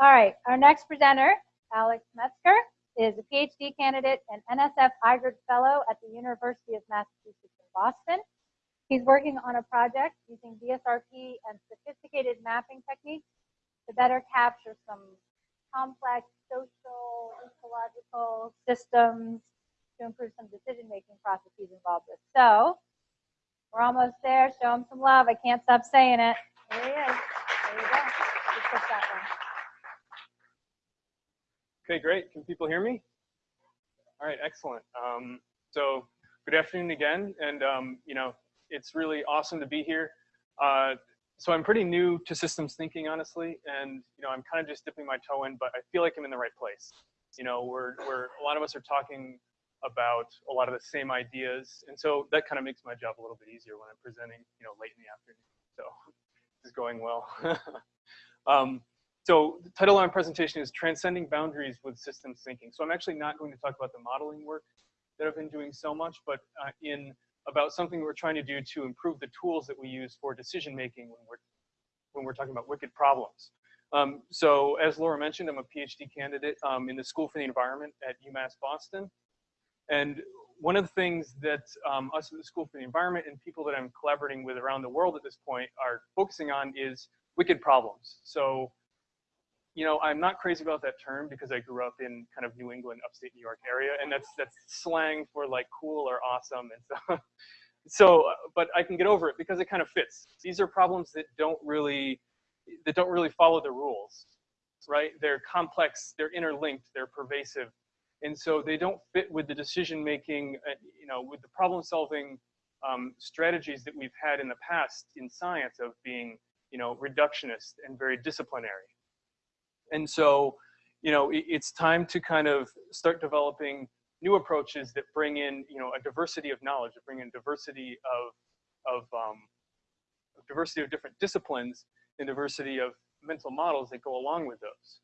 All right, our next presenter, Alex Metzger, is a PhD candidate and NSF IGERT Fellow at the University of Massachusetts in Boston. He's working on a project using DSRP and sophisticated mapping techniques to better capture some complex social, ecological systems to improve some decision-making processes involved with. So we're almost there. Show him some love. I can't stop saying it. There he is. There you go. Just push that one. Okay, great. Can people hear me? All right, excellent. Um, so good afternoon again. And, um, you know, it's really awesome to be here. Uh, so I'm pretty new to systems thinking, honestly, and you know I'm kind of just dipping my toe in, but I feel like I'm in the right place. You know, we're we're a lot of us are talking about a lot of the same ideas, and so that kind of makes my job a little bit easier when I'm presenting, you know, late in the afternoon. So this is going well. um, so the title of my presentation is Transcending Boundaries with Systems Thinking. So I'm actually not going to talk about the modeling work that I've been doing so much, but uh, in about something we're trying to do to improve the tools that we use for decision making when we're when we're talking about wicked problems. Um, so as Laura mentioned, I'm a PhD candidate um, in the School for the Environment at UMass Boston. And one of the things that um, us at the School for the Environment and people that I'm collaborating with around the world at this point are focusing on is wicked problems. So you know, I'm not crazy about that term because I grew up in kind of New England, upstate New York area, and that's that's slang for like cool or awesome and so. so, but I can get over it because it kind of fits. These are problems that don't really that don't really follow the rules, right? They're complex, they're interlinked, they're pervasive, and so they don't fit with the decision making, uh, you know, with the problem solving um, strategies that we've had in the past in science of being, you know, reductionist and very disciplinary. And so, you know, it, it's time to kind of start developing new approaches that bring in, you know, a diversity of knowledge, that bring in diversity of, of um, diversity of different disciplines and diversity of mental models that go along with those.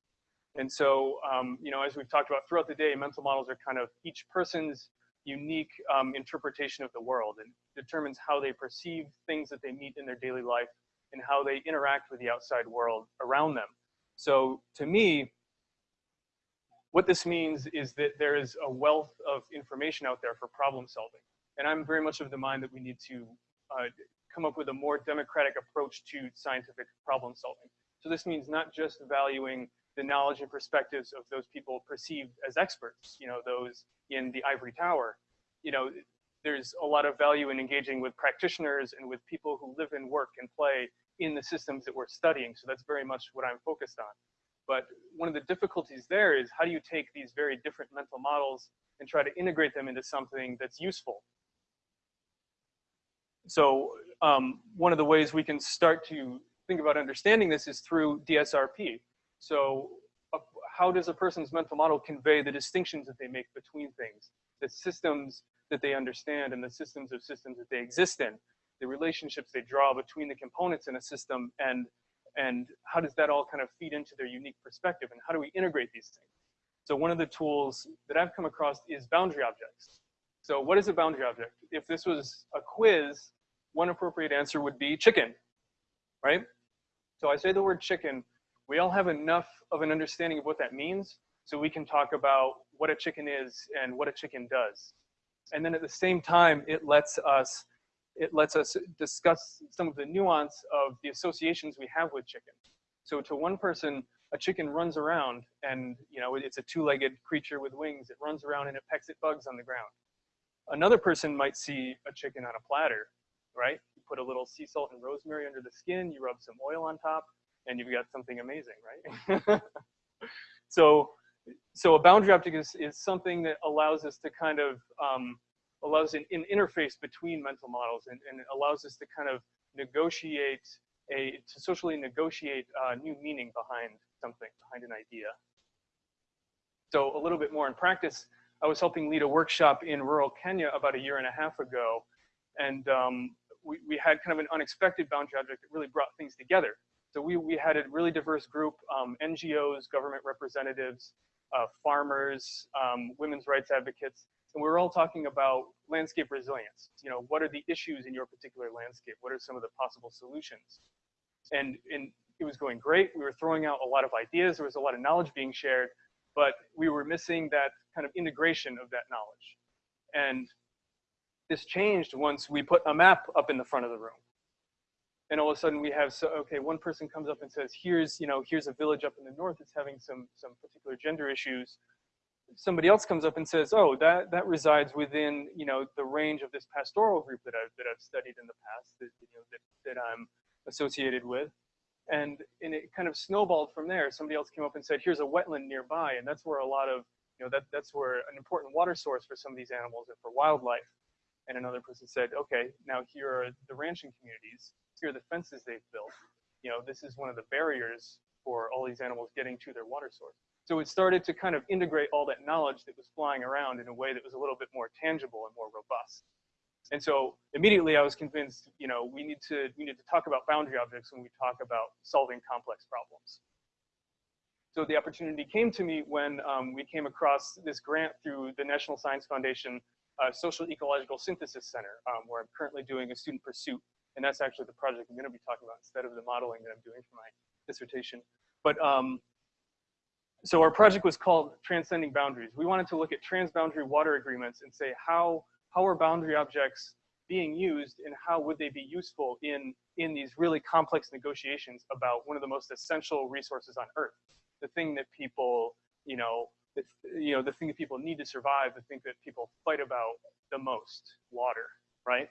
And so, um, you know, as we've talked about throughout the day, mental models are kind of each person's unique um, interpretation of the world and determines how they perceive things that they meet in their daily life and how they interact with the outside world around them. So to me, what this means is that there is a wealth of information out there for problem solving. And I'm very much of the mind that we need to uh, come up with a more democratic approach to scientific problem solving. So this means not just valuing the knowledge and perspectives of those people perceived as experts, you know, those in the ivory tower. You know, there's a lot of value in engaging with practitioners and with people who live and work and play in the systems that we're studying. So that's very much what I'm focused on. But one of the difficulties there is how do you take these very different mental models and try to integrate them into something that's useful? So um, one of the ways we can start to think about understanding this is through DSRP. So uh, how does a person's mental model convey the distinctions that they make between things, the systems that they understand and the systems of systems that they exist in? The relationships they draw between the components in a system and and how does that all kind of feed into their unique perspective and how do we integrate these things? So one of the tools that I've come across is boundary objects. So what is a boundary object? If this was a quiz, one appropriate answer would be chicken, right? So I say the word chicken, we all have enough of an understanding of what that means so we can talk about what a chicken is and what a chicken does. And then at the same time, it lets us it lets us discuss some of the nuance of the associations we have with chicken. So to one person, a chicken runs around and you know it's a two-legged creature with wings. It runs around and it pecks at bugs on the ground. Another person might see a chicken on a platter, right? You put a little sea salt and rosemary under the skin, you rub some oil on top, and you've got something amazing, right? so, so a boundary object is, is something that allows us to kind of um, allows an, an interface between mental models and, and, allows us to kind of negotiate a, to socially negotiate uh, new meaning behind something, behind an idea. So a little bit more in practice, I was helping lead a workshop in rural Kenya about a year and a half ago. And um, we, we had kind of an unexpected boundary object that really brought things together. So we, we had a really diverse group, um, NGOs, government representatives, uh, farmers, um, women's rights advocates, and we are all talking about landscape resilience. You know, what are the issues in your particular landscape? What are some of the possible solutions? And, and it was going great. We were throwing out a lot of ideas. There was a lot of knowledge being shared, but we were missing that kind of integration of that knowledge. And this changed once we put a map up in the front of the room. And all of a sudden we have, so, okay, one person comes up and says, here's, you know, here's a village up in the north that's having some, some particular gender issues. Somebody else comes up and says, oh, that, that resides within, you know, the range of this pastoral group that I've, that I've studied in the past, that, you know, that, that I'm associated with. And, and it kind of snowballed from there. Somebody else came up and said, here's a wetland nearby. And that's where a lot of, you know, that, that's where an important water source for some of these animals and for wildlife. And another person said, okay, now here are the ranching communities. Here are the fences they've built. You know, this is one of the barriers for all these animals getting to their water source. So it started to kind of integrate all that knowledge that was flying around in a way that was a little bit more tangible and more robust. And so immediately I was convinced, you know, we need to we need to talk about boundary objects when we talk about solving complex problems. So the opportunity came to me when um, we came across this grant through the National Science Foundation uh, Social Ecological Synthesis Center, um, where I'm currently doing a student pursuit. And that's actually the project I'm going to be talking about instead of the modeling that I'm doing for my dissertation. But um, so our project was called Transcending Boundaries. We wanted to look at transboundary water agreements and say how, how are boundary objects being used and how would they be useful in, in these really complex negotiations about one of the most essential resources on earth, the thing that people, you know, the, you know, the thing that people need to survive, the thing that people fight about the most, water, right?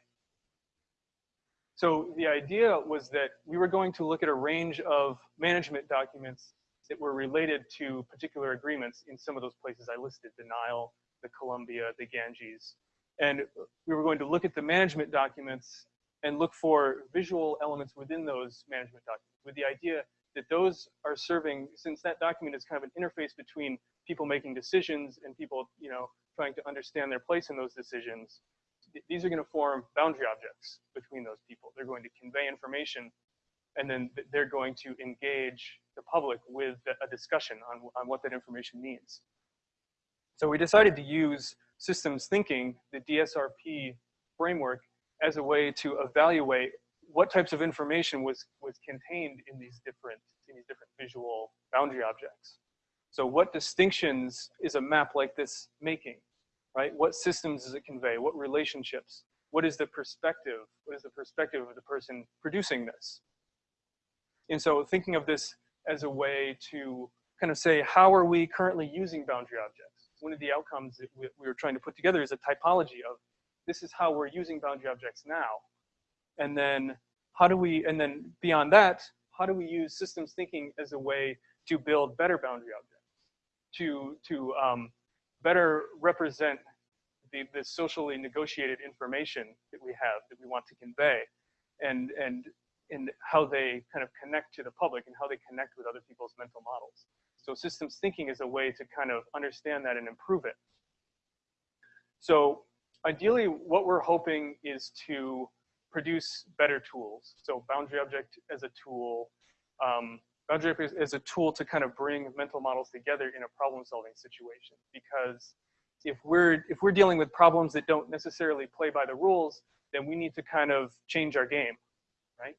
So the idea was that we were going to look at a range of management documents that were related to particular agreements in some of those places I listed, the Nile, the Columbia, the Ganges. And we were going to look at the management documents and look for visual elements within those management documents with the idea that those are serving, since that document is kind of an interface between people making decisions and people, you know, trying to understand their place in those decisions, these are going to form boundary objects between those people. They're going to convey information and then they're going to engage the public with a discussion on, on what that information means. So we decided to use systems thinking, the DSRP framework, as a way to evaluate what types of information was, was contained in these different, in these different visual boundary objects. So what distinctions is a map like this making, right? What systems does it convey? What relationships? What is the perspective? What is the perspective of the person producing this? And so thinking of this as a way to kind of say, how are we currently using boundary objects? One of the outcomes that we, we were trying to put together is a typology of this is how we're using boundary objects now. And then how do we, and then beyond that, how do we use systems thinking as a way to build better boundary objects, to, to um, better represent the, the socially negotiated information that we have that we want to convey and, and in how they kind of connect to the public and how they connect with other people's mental models. So systems thinking is a way to kind of understand that and improve it. So ideally, what we're hoping is to produce better tools. So boundary object as a tool, um, boundary object as a tool to kind of bring mental models together in a problem solving situation. Because if we're, if we're dealing with problems that don't necessarily play by the rules, then we need to kind of change our game, right?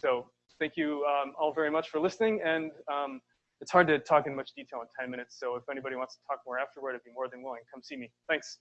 So thank you um, all very much for listening. And um, it's hard to talk in much detail in 10 minutes. So if anybody wants to talk more afterward, I'd be more than willing. Come see me. Thanks.